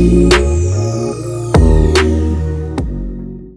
you.